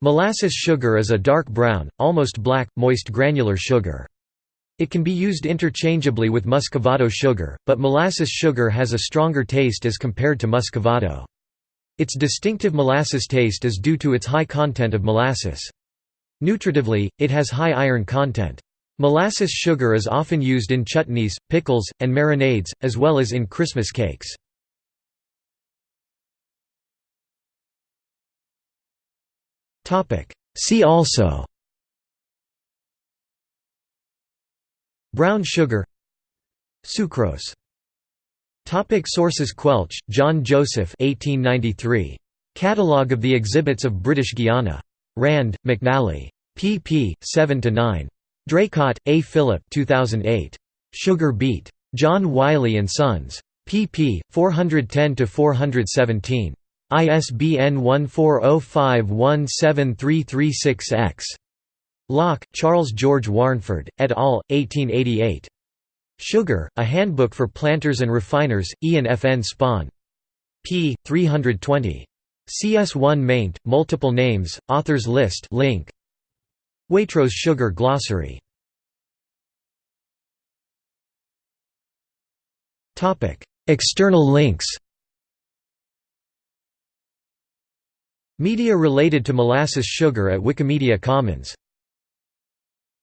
Molasses sugar is a dark brown, almost black, moist granular sugar. It can be used interchangeably with muscovado sugar, but molasses sugar has a stronger taste as compared to muscovado. Its distinctive molasses taste is due to its high content of molasses. Nutritively, it has high iron content. Molasses sugar is often used in chutneys, pickles, and marinades, as well as in Christmas cakes. See also Brown sugar Sucrose Topic sources Quelch, John Joseph 1893. Catalogue of the exhibits of British Guiana. Rand, McNally. pp. 7–9. Draycott, A. Philip 2008. Sugar Beet. John Wiley & Sons. pp. 410–417. ISBN 1405173336-X. Lock, Charles George Warnford, et al., 1888. Sugar, A Handbook for Planters and Refiners, Ian F. N. Spon. p. 320. CS1 maint, multiple names, authors list link. Waitrose Sugar Glossary. External links Media related to molasses sugar at Wikimedia Commons